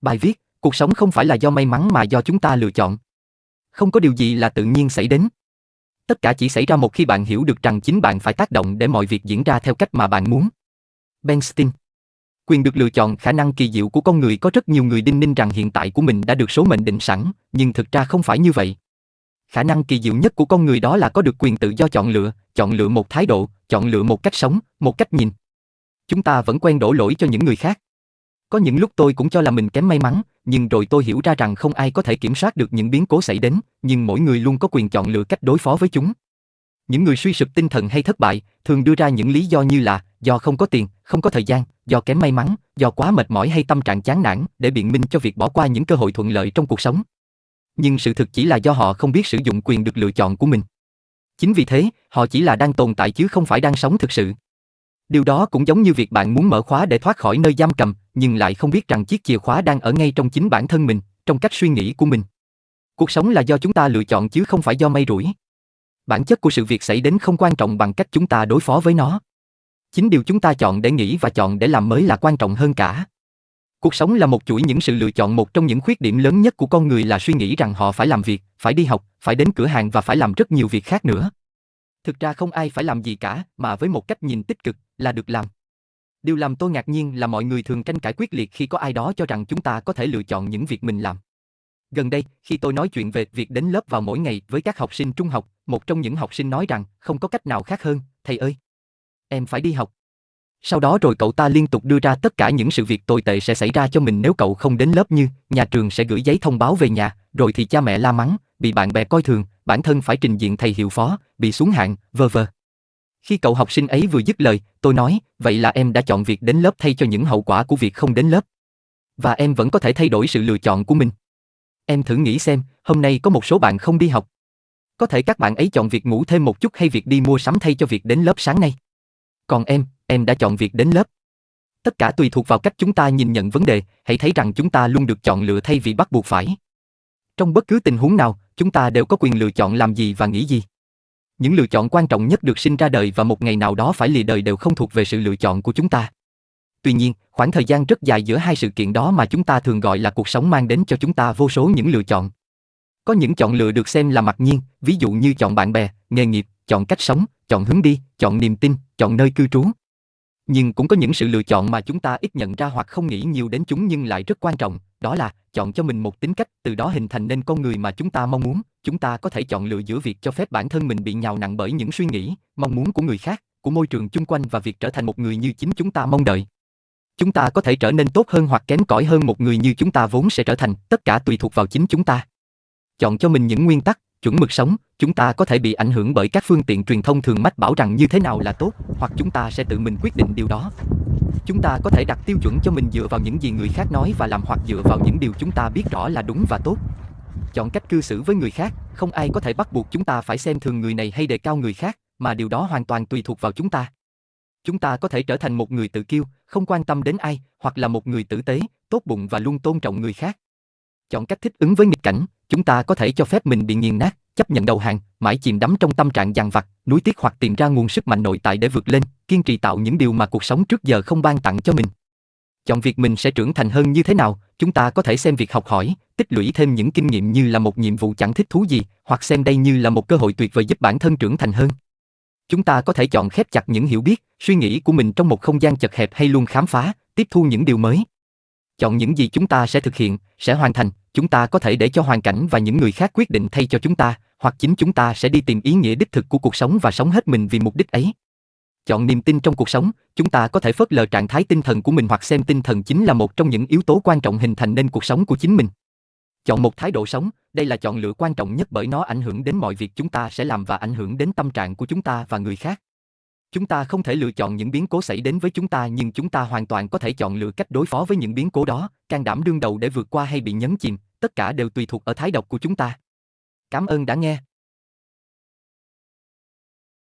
Bài viết, cuộc sống không phải là do may mắn mà do chúng ta lựa chọn. Không có điều gì là tự nhiên xảy đến. Tất cả chỉ xảy ra một khi bạn hiểu được rằng chính bạn phải tác động để mọi việc diễn ra theo cách mà bạn muốn. Ben Stein Quyền được lựa chọn khả năng kỳ diệu của con người có rất nhiều người đinh ninh rằng hiện tại của mình đã được số mệnh định sẵn, nhưng thực ra không phải như vậy. Khả năng kỳ diệu nhất của con người đó là có được quyền tự do chọn lựa, chọn lựa một thái độ, chọn lựa một cách sống, một cách nhìn. Chúng ta vẫn quen đổ lỗi cho những người khác. Có những lúc tôi cũng cho là mình kém may mắn, nhưng rồi tôi hiểu ra rằng không ai có thể kiểm soát được những biến cố xảy đến, nhưng mỗi người luôn có quyền chọn lựa cách đối phó với chúng. Những người suy sụp tinh thần hay thất bại thường đưa ra những lý do như là do không có tiền, không có thời gian, do kém may mắn, do quá mệt mỏi hay tâm trạng chán nản để biện minh cho việc bỏ qua những cơ hội thuận lợi trong cuộc sống. Nhưng sự thực chỉ là do họ không biết sử dụng quyền được lựa chọn của mình. Chính vì thế, họ chỉ là đang tồn tại chứ không phải đang sống thực sự. Điều đó cũng giống như việc bạn muốn mở khóa để thoát khỏi nơi giam cầm, nhưng lại không biết rằng chiếc chìa khóa đang ở ngay trong chính bản thân mình, trong cách suy nghĩ của mình. Cuộc sống là do chúng ta lựa chọn chứ không phải do may rủi. Bản chất của sự việc xảy đến không quan trọng bằng cách chúng ta đối phó với nó. Chính điều chúng ta chọn để nghĩ và chọn để làm mới là quan trọng hơn cả. Cuộc sống là một chuỗi những sự lựa chọn một trong những khuyết điểm lớn nhất của con người là suy nghĩ rằng họ phải làm việc, phải đi học, phải đến cửa hàng và phải làm rất nhiều việc khác nữa. Thực ra không ai phải làm gì cả, mà với một cách nhìn tích cực là được làm. Điều làm tôi ngạc nhiên là mọi người thường tranh cãi quyết liệt khi có ai đó cho rằng chúng ta có thể lựa chọn những việc mình làm. Gần đây, khi tôi nói chuyện về việc đến lớp vào mỗi ngày với các học sinh trung học, một trong những học sinh nói rằng không có cách nào khác hơn, thầy ơi. Em phải đi học. Sau đó rồi cậu ta liên tục đưa ra tất cả những sự việc tồi tệ sẽ xảy ra cho mình nếu cậu không đến lớp như nhà trường sẽ gửi giấy thông báo về nhà, rồi thì cha mẹ la mắng, bị bạn bè coi thường, bản thân phải trình diện thầy hiệu phó, bị xuống hạng, vơ vơ. Khi cậu học sinh ấy vừa dứt lời, tôi nói, vậy là em đã chọn việc đến lớp thay cho những hậu quả của việc không đến lớp. Và em vẫn có thể thay đổi sự lựa chọn của mình. Em thử nghĩ xem, hôm nay có một số bạn không đi học. Có thể các bạn ấy chọn việc ngủ thêm một chút hay việc đi mua sắm thay cho việc đến lớp sáng nay. Còn em, em đã chọn việc đến lớp. Tất cả tùy thuộc vào cách chúng ta nhìn nhận vấn đề, hãy thấy rằng chúng ta luôn được chọn lựa thay vì bắt buộc phải. Trong bất cứ tình huống nào, chúng ta đều có quyền lựa chọn làm gì và nghĩ gì. Những lựa chọn quan trọng nhất được sinh ra đời và một ngày nào đó phải lìa đời đều không thuộc về sự lựa chọn của chúng ta. Tuy nhiên, khoảng thời gian rất dài giữa hai sự kiện đó mà chúng ta thường gọi là cuộc sống mang đến cho chúng ta vô số những lựa chọn. Có những chọn lựa được xem là mặc nhiên, ví dụ như chọn bạn bè, nghề nghiệp, chọn cách sống, chọn hướng đi, chọn niềm tin, chọn nơi cư trú. Nhưng cũng có những sự lựa chọn mà chúng ta ít nhận ra hoặc không nghĩ nhiều đến chúng nhưng lại rất quan trọng, đó là chọn cho mình một tính cách, từ đó hình thành nên con người mà chúng ta mong muốn. Chúng ta có thể chọn lựa giữa việc cho phép bản thân mình bị nhào nặng bởi những suy nghĩ, mong muốn của người khác, của môi trường chung quanh và việc trở thành một người như chính chúng ta mong đợi. Chúng ta có thể trở nên tốt hơn hoặc kém cỏi hơn một người như chúng ta vốn sẽ trở thành, tất cả tùy thuộc vào chính chúng ta. Chọn cho mình những nguyên tắc, chuẩn mực sống, chúng ta có thể bị ảnh hưởng bởi các phương tiện truyền thông thường mách bảo rằng như thế nào là tốt, hoặc chúng ta sẽ tự mình quyết định điều đó. Chúng ta có thể đặt tiêu chuẩn cho mình dựa vào những gì người khác nói và làm hoặc dựa vào những điều chúng ta biết rõ là đúng và tốt. Chọn cách cư xử với người khác, không ai có thể bắt buộc chúng ta phải xem thường người này hay đề cao người khác, mà điều đó hoàn toàn tùy thuộc vào chúng ta. Chúng ta có thể trở thành một người tự kiêu, không quan tâm đến ai, hoặc là một người tử tế, tốt bụng và luôn tôn trọng người khác. Chọn cách thích ứng với nghịch cảnh, chúng ta có thể cho phép mình bị nghiền nát, chấp nhận đầu hàng, mãi chìm đắm trong tâm trạng dằn vặt, nuối tiếc hoặc tìm ra nguồn sức mạnh nội tại để vượt lên, kiên trì tạo những điều mà cuộc sống trước giờ không ban tặng cho mình. Chọn việc mình sẽ trưởng thành hơn như thế nào, chúng ta có thể xem việc học hỏi, tích lũy thêm những kinh nghiệm như là một nhiệm vụ chẳng thích thú gì, hoặc xem đây như là một cơ hội tuyệt vời giúp bản thân trưởng thành hơn. Chúng ta có thể chọn khép chặt những hiểu biết, suy nghĩ của mình trong một không gian chật hẹp hay luôn khám phá, tiếp thu những điều mới. Chọn những gì chúng ta sẽ thực hiện, sẽ hoàn thành, chúng ta có thể để cho hoàn cảnh và những người khác quyết định thay cho chúng ta, hoặc chính chúng ta sẽ đi tìm ý nghĩa đích thực của cuộc sống và sống hết mình vì mục đích ấy. Chọn niềm tin trong cuộc sống, chúng ta có thể phớt lờ trạng thái tinh thần của mình hoặc xem tinh thần chính là một trong những yếu tố quan trọng hình thành nên cuộc sống của chính mình. Chọn một thái độ sống, đây là chọn lựa quan trọng nhất bởi nó ảnh hưởng đến mọi việc chúng ta sẽ làm và ảnh hưởng đến tâm trạng của chúng ta và người khác. Chúng ta không thể lựa chọn những biến cố xảy đến với chúng ta nhưng chúng ta hoàn toàn có thể chọn lựa cách đối phó với những biến cố đó, can đảm đương đầu để vượt qua hay bị nhấn chìm, tất cả đều tùy thuộc ở thái độ của chúng ta. Cảm ơn đã nghe.